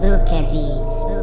Look at these.